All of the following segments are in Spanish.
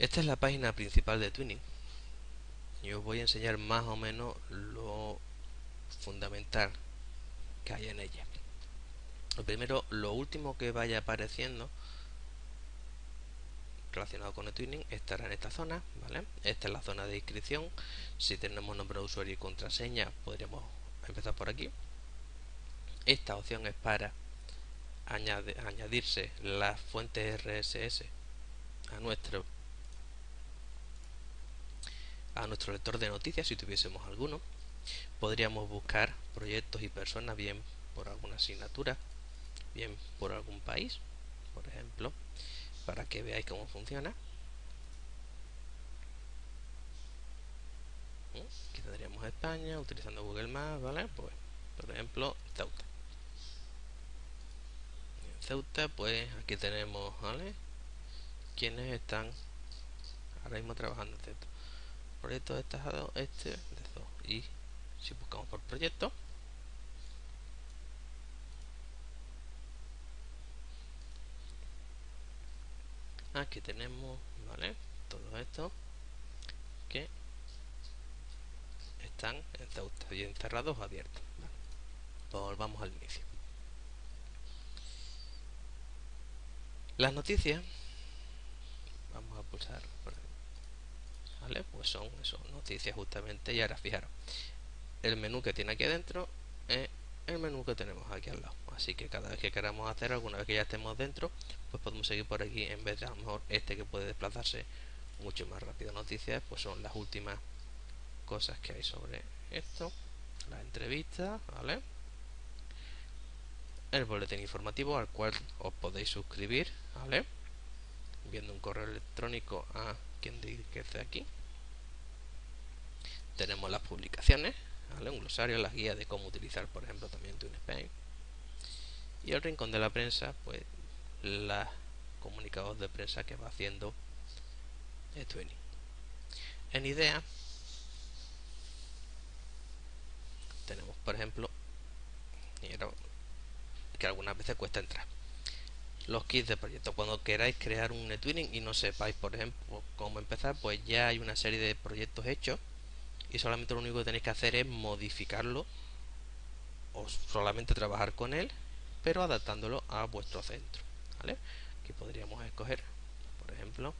Esta es la página principal de Twinning. Y os voy a enseñar más o menos lo fundamental que hay en ella. Lo primero, lo último que vaya apareciendo relacionado con el Twinning estará en esta zona, ¿vale? Esta es la zona de inscripción. Si tenemos nombre de usuario y contraseña, podríamos empezar por aquí. Esta opción es para añadirse las fuentes RSS a nuestro a nuestro lector de noticias si tuviésemos alguno. Podríamos buscar proyectos y personas bien por alguna asignatura, bien por algún país, por ejemplo, para que veáis cómo funciona. ¿Mm? Aquí tendríamos España utilizando Google Maps, ¿vale? Pues, por ejemplo, Ceuta. En Ceuta, pues aquí tenemos, ¿vale? Quienes están ahora mismo trabajando en Ceuta proyecto destacado este y si buscamos por proyecto. Aquí tenemos vale todo esto que están en Ceuta bien cerrados o abiertos volvamos al inicio. Las noticias. Vamos a pulsar por pues son eso, noticias justamente y ahora fijaros el menú que tiene aquí adentro es el menú que tenemos aquí al lado. Así que cada vez que queramos hacer alguna vez que ya estemos dentro pues podemos seguir por aquí en vez de a lo mejor este que puede desplazarse mucho más rápido. Noticias pues son las últimas cosas que hay sobre esto. La entrevista vale el boletín informativo al cual os podéis suscribir vale viendo un correo electrónico a quien dice aquí tenemos las publicaciones, un glosario, las guías de cómo utilizar, por ejemplo, también TuneSpain. Y el rincón de la prensa, pues, los comunicados de prensa que va haciendo Twinning. En idea, tenemos, por ejemplo, que algunas veces cuesta entrar. Los kits de proyecto. Cuando queráis crear un Twinning y no sepáis, por ejemplo, cómo empezar, pues ya hay una serie de proyectos hechos y solamente lo único que tenéis que hacer es modificarlo o solamente trabajar con él pero adaptándolo a vuestro centro ¿vale? aquí podríamos escoger por ejemplo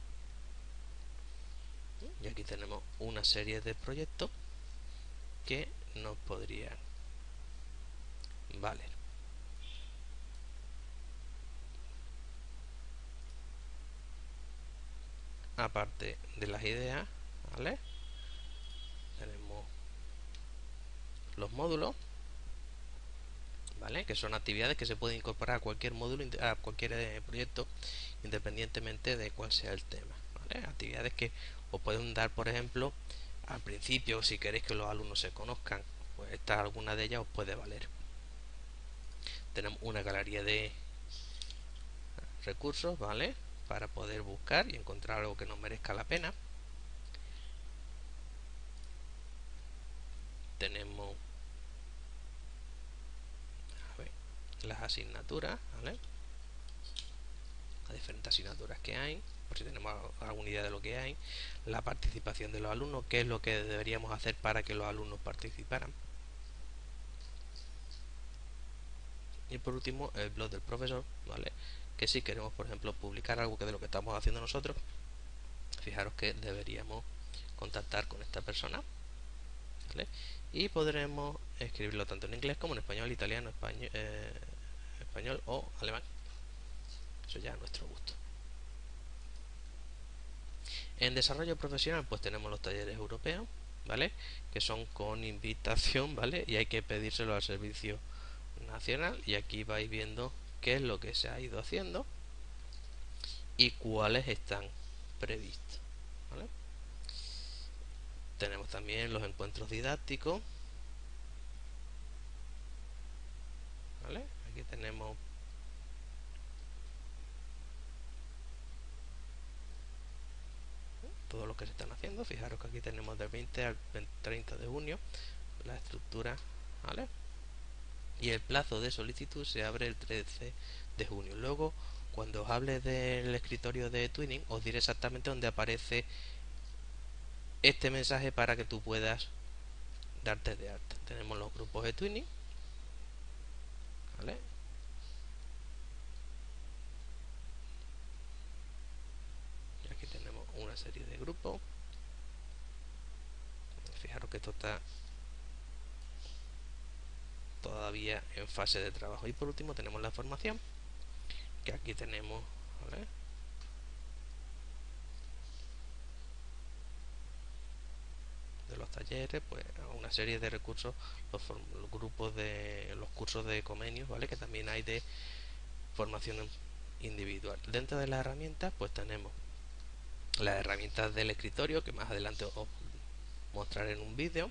y aquí tenemos una serie de proyectos que nos podrían valer aparte de las ideas ¿vale? tenemos los módulos ¿vale? que son actividades que se pueden incorporar a cualquier módulo a cualquier eh, proyecto independientemente de cuál sea el tema actividades que os pueden dar por ejemplo al principio si queréis que los alumnos se conozcan pues esta alguna de ellas os puede valer tenemos una galería de recursos vale para poder buscar y encontrar algo que nos merezca la pena tenemos las asignaturas. Las diferentes asignaturas que hay, por si tenemos alguna idea de lo que hay, la participación de los alumnos, qué es lo que deberíamos hacer para que los alumnos participaran. Y por último, el blog del profesor, ¿vale? Que si queremos, por ejemplo, publicar algo que de lo que estamos haciendo nosotros, fijaros que deberíamos contactar con esta persona, ¿vale? y podremos escribirlo tanto en inglés como en español, italiano, español, eh, español o alemán. Eso ya a nuestro gusto. En desarrollo profesional pues tenemos los talleres europeos, ¿vale? Que son con invitación, ¿vale? Y hay que pedírselo al servicio nacional y aquí vais viendo qué es lo que se ha ido haciendo y cuáles están previstos, tenemos también los encuentros didácticos aquí tenemos todo lo que se están haciendo. Fijaros que aquí tenemos del 20 al 30 de junio la estructura. Y el plazo de solicitud se abre el 13 de junio luego cuando os hable del escritorio de Twinning os diré exactamente dónde aparece este mensaje para que tú puedas darte de alta. Tenemos los grupos de Twinning. Y aquí tenemos una serie de grupos. Fijaros que esto está todavía en fase de trabajo. Y por último tenemos la formación, que aquí tenemos de los talleres, pues una serie de recursos, los, grupos de los cursos de comenios, ¿vale? Que también hay de formación individual. Dentro de las herramientas, pues tenemos las herramientas del escritorio, que más adelante os mostraré en un vídeo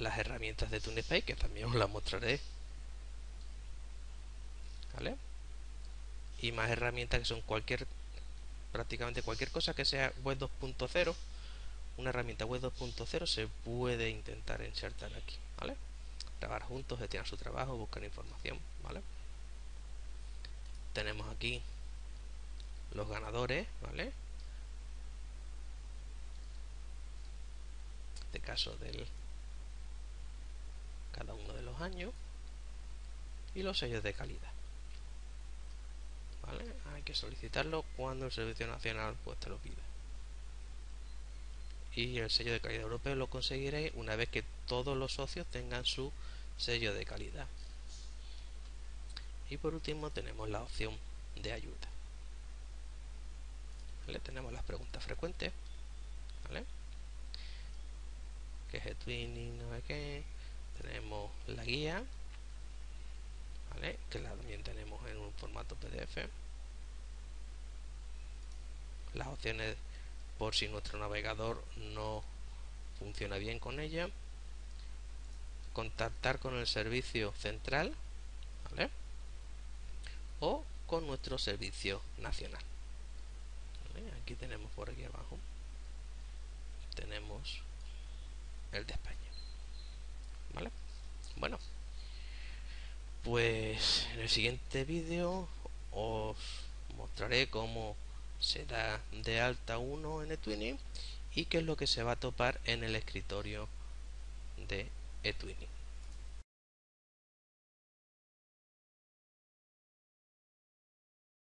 las herramientas de TuneSpace, que también os las mostraré. ¿Vale? Y más herramientas que son cualquier, prácticamente cualquier cosa que sea web 2.0, una herramienta web 2.0 se puede intentar insertar aquí, ¿vale? Trabajar juntos, gestionar su trabajo, buscar información, ¿vale? Tenemos aquí los ganadores, ¿vale? Este caso del cada uno de los años y los sellos de calidad ¿Vale? hay que solicitarlo cuando el Servicio Nacional pues te lo pida y el sello de calidad europeo lo conseguiréis una vez que todos los socios tengan su sello de calidad y por último tenemos la opción de ayuda ¿Vale? tenemos las preguntas frecuentes ¿vale? que es el twinning, no sé qué tenemos la guía que también tenemos en un formato PDF las opciones por si nuestro navegador no funciona bien con ella contactar con el servicio central o con nuestro servicio nacional aquí tenemos por aquí abajo tenemos el de España. ¿vale? Bueno, pues en el siguiente vídeo os mostraré cómo se da de alta uno en eTwinning y qué es lo que se va a topar en el escritorio de eTwinning.